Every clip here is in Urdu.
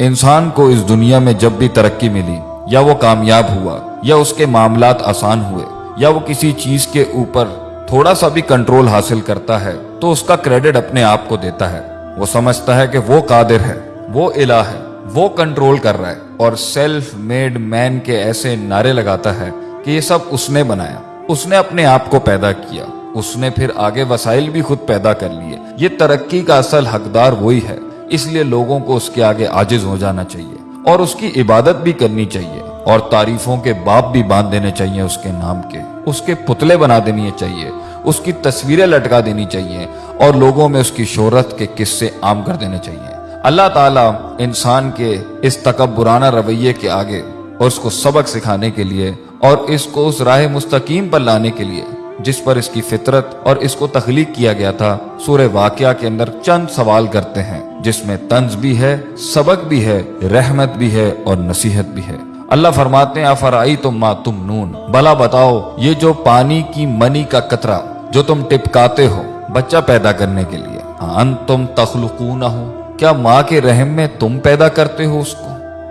انسان کو اس دنیا میں جب بھی ترقی ملی، یا وہ کامیاب ہوا، یا اس کے معاملات آسان ہوئے، یا وہ کسی چیز کے اوپر تھوڑا سا بھی کنٹرول حاصل کرتا ہے، تو اس کا کریڈٹ اپنے آپ کو دیتا ہے۔ وہ سمجھتا ہے کہ وہ قادر ہے، وہ الہ ہے، وہ کنٹرول کر رہا ہے، اور سیلف میڈ مین کے ایسے نعرے لگاتا ہے کہ یہ سب اس نے بنایا۔ اس نے اپنے آپ کو پیدا کیا۔ اس نے پھر آگے وسائل بھی خود پیدا کر لیے۔ یہ ترقی کا اصل حقدار وہی ہے۔ اس لیے لوگوں کو اس کے آگے عاجز ہو جانا چاہیے اور اس کی عبادت بھی کرنی چاہیے اور تعریفوں کے باپ بھی باندھ دینے چاہیے اس کے نام کے اس کے پتلے بنا دینی چاہیے، اس کی تصویریں لٹکا دینی چاہیے اور لوگوں میں اس کی شہرت کے قصے عام کر دینے چاہیے۔ اللہ تعالیٰ انسان کے اس تکبرانہ رویے کے آگے اور اس کو سبق سکھانے کے لیے اور اس کو اس راہ مستقیم پر لانے کے لیے جس پر اس کی فطرت اور اس کو تخلیق کیا گیا تھا، سورہ واقعہ کے اندر چند سوال کرتے ہیں، جس میں طنز بھی ہے، سبق بھی ہے، رحمت بھی ہے اور نصیحت بھی ہے۔ اللہ فرماتے ہیں افرائی تم ما تم نون بلا بتاؤ، یہ جو پانی کی منی کا قطرہ جو تم ٹپکاتے ہو بچہ پیدا کرنے کے لیے ان تم تخلقون ہو کیا ماں کے رحم میں تم پیدا کرتے ہو اس کو؟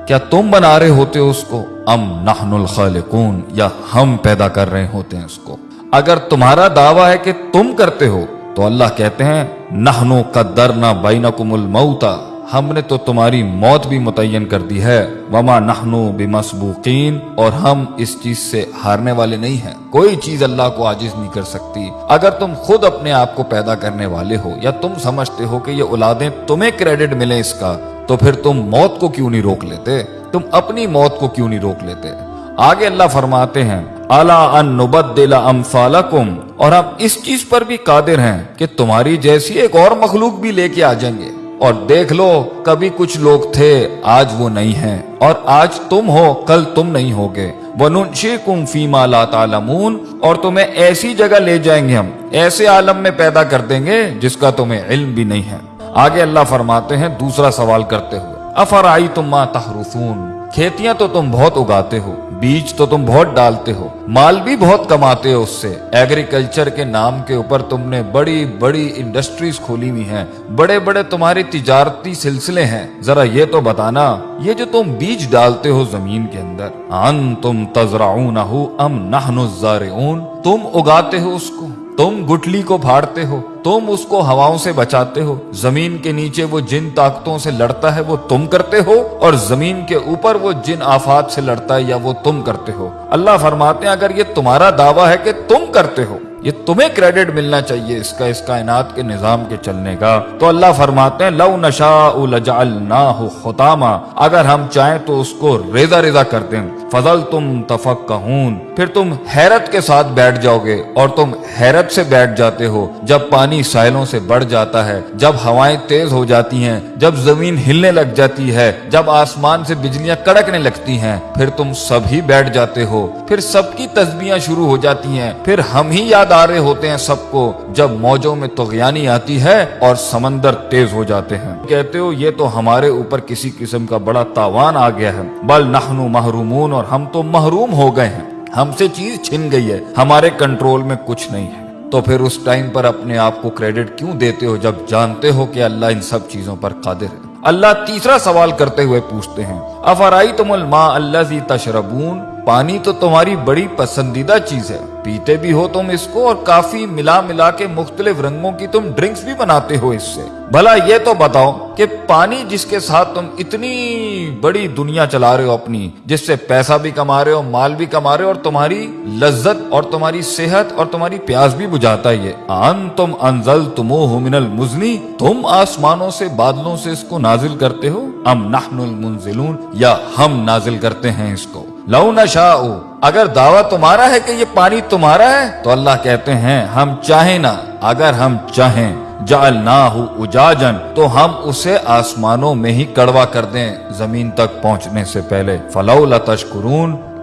کیا تم بنا رہے ہوتے ہو اس کو؟ ام نحن الخالقون؟ یا ہم پیدا کر رہے ہوتے ہیں اس کو؟ اگر تمہارا دعویٰ ہے کہ تم کرتے ہو، تو اللہ کہتے ہیں، نحنو قدرنا بینکم الموتا ہم نے تو تمہاری موت بھی متعین کر دی ہے، وما نحنو بمسبوقین، اور ہم اس چیز سے ہارنے والے نہیں ہیں۔ کوئی چیز اللہ کو عاجز نہیں کر سکتی۔ اگر تم خود اپنے آپ کو پیدا کرنے والے ہو، یا تم سمجھتے ہو کہ یہ اولادیں تمہیں کریڈٹ ملے اس کا، تو پھر تم موت کو کیوں نہیں روک لیتے؟ تم اپنی موت کو کیوں نہیں روک لیتے؟ آگے اللہ فرماتے ہیں، الا ان نبدل امثالکم اور ہم اس چیز پر بھی قادر ہیں کہ تمہاری جیسی ایک اور مخلوق بھی لے کے آ جائیں گے۔ اور دیکھ لو، کبھی کچھ لوگ تھے، آج وہ نہیں ہیں۔ اور آج تم ہو، کل تم نہیں ہوگے۔ وَنُنْشِكُمْ فِي مَا لَا تَعْلَمُونَ۔ اور تمہیں ایسی جگہ لے جائیں گے ہم، ایسے عالم میں پیدا کر دیں گے جس کا تمہیں علم بھی نہیں ہے۔ آگے اللہ فرماتے ہیں، دوسرا سوال کرتے ہوئے افرائی تم ماں تحرسون کھیتیاں تو تم بہت اگاتے ہو، بیج تو تم بہت ڈالتے ہو، مال بھی بہت کماتے ہو اس سے۔ ایگریکلچر کے نام کے اوپر تم نے بڑی بڑی انڈسٹریز کھولی ہوئی ہیں۔ بڑے بڑے تمہاری تجارتی سلسلے ہیں۔ ذرا یہ تو بتانا، یہ جو تم بیج ڈالتے ہو زمین کے اندر ان تم تزرعون ام نحن الزارعون؟ تم اگاتے ہو اس کو۔ تم گٹلی کو پھاڑتے ہو، تم اس کو ہواؤں سے بچاتے ہو، زمین کے نیچے وہ جن طاقتوں سے لڑتا ہے وہ تم کرتے ہو، اور زمین کے اوپر وہ جن آفات سے لڑتا ہے یا وہ تم کرتے ہو۔ اللہ فرماتے ہیں، اگر یہ تمہارا دعویٰ ہے کہ تم کرتے ہو۔ یہ تمہیں کریڈٹ ملنا چاہیے اس کا، اس کائنات کے نظام کے چلنے کا۔ تو اللہ فرماتے ہیں، لو نشاء لجعلناہ خطاما۔ اگر ہم چاہیں تو اس کو ریزا ریزا کر دیں فضل تم تفقہون۔ پھر تم حیرت کے ساتھ بیٹھ جاؤ گے اور تم حیرت سے بیٹھ جاتے ہو۔ جب پانی ساحلوں سے بڑھ جاتا ہے، جب ہوائیں تیز ہو جاتی ہیں، جب زمین ہلنے لگ جاتی ہے، جب آسمان سے بجلیاں کڑکنے لگتی ہیں، پھر تم سب ہی بیٹھ جاتے ہو۔ پھر سب کی تسبیاں شروع ہو جاتی ہیں۔ پھر ہم ہی یاد آ رہے ہوتے ہیں سب کو جب موجوں میں تغیانی آتی ہے اور سمندر تیز ہو جاتے ہیں۔ کہتے ہو، یہ تو ہمارے اوپر کسی قسم کا بڑا تاوان آ گیا ہے۔ بل نحنو محرومون اور ہم تو محروم ہو گئے ہیں۔ ہم سے چیز چھن گئی ہے۔ ہمارے کنٹرول میں کچھ نہیں ہے۔ تو پھر اس ٹائم پر اپنے آپ کو کریڈٹ کیوں دیتے ہو جب جانتے ہو کہ اللہ ان سب چیزوں پر قادر ہے؟ اللہ تیسرا سوال کرتے ہوئے پوچھتے ہیں افرائی تم الما اللہ تشربون؟ پانی تو تمہاری بڑی پسندیدہ چیز ہے۔ پیتے بھی ہو تم اس کو اور کافی ملا ملا کے مختلف رنگوں کی تم ڈرنکس بھی بناتے ہو اس سے۔ بھلا یہ تو بتاؤ کہ پانی جس کے ساتھ تم اتنی بڑی دنیا چلا رہے ہو اپنی، جس سے پیسہ بھی کما رہے ہو، مال بھی کما رہے ہو اور تمہاری لذت اور تمہاری صحت اور تمہاری پیاس بھی بجھاتا ہے۔ یہ ان تم انزل تمو من المزنی، تم آسمانوں سے بادلوں سے اس کو نازل کرتے ہو۔ ام نحن المنزلون، یا ہم نازل کرتے ہیں اس کو۔ لو نشا اگر دعویٰ تمہارا ہے کہ یہ پانی تمہارا ہے، تو اللہ کہتے ہیں، ہم چاہیں نہ، اگر ہم چاہیں جعلناہ اجاجن تو ہم اسے آسمانوں میں ہی کڑوا کر دیں زمین تک پہنچنے سے پہلے۔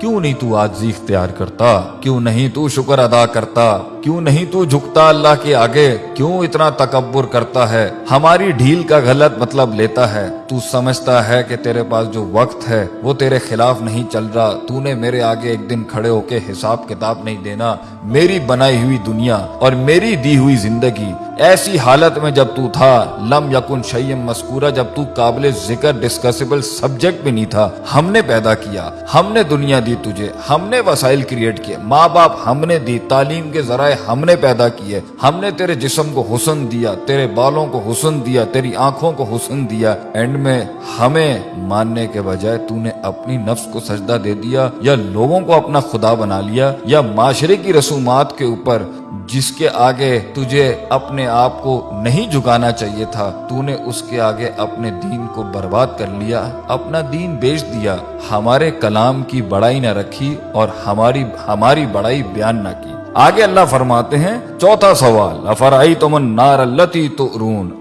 کیوں نہیں تو آجزی اختیار کرتا؟ کیوں نہیں تو شکر ادا کرتا؟ کیوں نہیں تو جھکتا اللہ کے آگے؟ کیوں اتنا تکبر کرتا ہے؟ ہماری ڈھیل کا غلط مطلب لیتا ہے۔ تو سمجھتا ہے کہ تیرے پاس جو وقت ہے، وہ تیرے خلاف نہیں چل رہا۔ تو نے میرے آگے ایک دن کھڑے ہو کے حساب کتاب نہیں دینا۔ میری بنائی ہوئی دنیا اور میری دی ہوئی زندگی ایسی حالت میں جب تو تھا، لم یکن شیم مسکورہ جب تو قابل ذکر ڈسکسیبل سبجیکٹ بھی نہیں تھا۔ ہم نے پیدا کیا، ہم نے دنیا دی تجھے، ہم نے وسائل کریٹ کیے۔ ماں باپ ہم نے دی، تعلیم کے ذرائع ہم نے پیدا کیے۔ ہم نے تیرے جسم کو حسن دیا، تیرے بالوں کو حسن دیا، تیری آنکھوں کو حسن دیا۔ اینڈ میں ہمیں ماننے کے بجائے تو نے اپنی نفس کو سجدہ دے دیا، یا لوگوں کو اپنا خدا بنا لیا، یا معاشرے کی رسومات کے اوپر جس کے آگے تجھے اپنے آپ کو نہیں جھکانا چاہیے تھا تو نے اس کے آگے اپنے دین کو برباد کر لیا، اپنا دین بیچ دیا۔ ہمارے کلام کی بڑائی نہ رکھی اور ہماری ہماری بڑائی بیان نہ کی۔ آگے اللہ فرماتے ہیں، چوتھا سوال افرائی تمن النار التی تو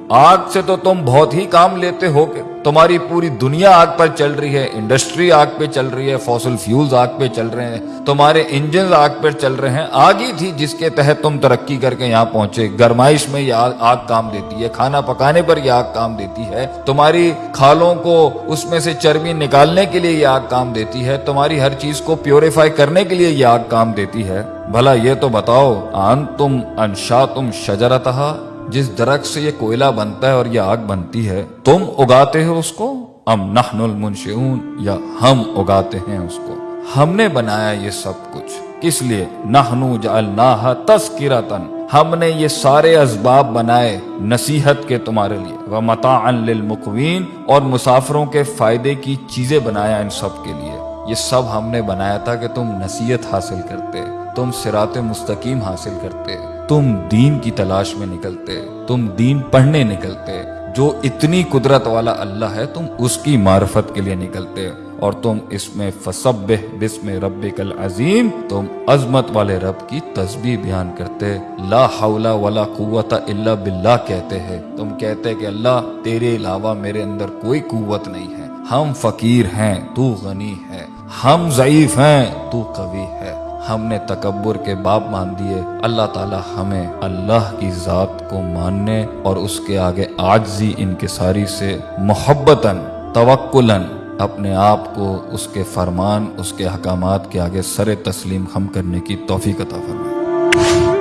آگ سے تو تم بہت ہی کام لیتے ہو کہ تمہاری پوری دنیا آگ پر چل رہی ہے انڈسٹری آگ پہ چل رہی ہے فوسل فیولز آگ پہ چل رہے ہیں۔ تمہارے انجنز آگ پر چل رہے ہیں۔ آگ ہی تھی جس کے تحت تم ترقی کر کے یہاں پہنچے۔ گرمائش میں یہ آگ, آگ کام دیتی ہے۔ کھانا پکانے پر یہ آگ کام دیتی ہے۔ تمہاری کھالوں کو اس میں سے چربی نکالنے کے لیے یہ آگ کام دیتی ہے۔ تمہاری ہر چیز کو پیوریفائی کرنے کے لیے یہ آگ کام دیتی ہے۔ بھلا یہ تو بتاؤ آن تم انشا تم شجرتہ جس درخت سے یہ کوئلہ بنتا ہے اور یہ آگ بنتی ہے، تم اگاتے ہو اس کو؟ ام نحن المنشعون یا ہم اگاتے ہیں اس کو؟ ہم نے بنایا یہ سب کچھ۔ کس لیے؟ نحنو جعلناها تذکرتن ہم نے یہ سارے اسباب بنائے نصیحت کے تمہارے لیے۔ ومطاعن للمقوین، اور مسافروں کے فائدے کی چیزیں بنایا ان سب کے لیے۔ یہ سب ہم نے بنایا تھا کہ تم نصیحت حاصل کرتے، تم سرات مستقیم حاصل کرتے۔ تم دین کی تلاش میں نکلتے، تم دین پڑھنے نکلتے، جو اتنی قدرت والا اللہ ہے، تم اس کی معرفت کے لیے نکلتے۔ اور تم اس میں فسبح بسم ربک العظیم، تم عظمت والے رب کی تسبیح بیان کرتے۔ لا حول ولا قوت الا باللہ کہتے ہیں۔ تم کہتے کہ اللہ، تیرے علاوہ میرے اندر کوئی قوت نہیں ہے۔ ہم فقیر ہیں، تو غنی ہے ہم ضعیف ہیں، تو قوی ہے ہم نے تکبر کے باپ مان دیے۔ اللہ تعالی ہمیں اللہ کی ذات کو ماننے اور اس کے آگے آجزی انکساری سے محبتاً، توکلاً اپنے آپ کو اس کے فرمان، اس کے حکامات کے آگے سر تسلیم خم کرنے کی توفیق عطا فرمائے۔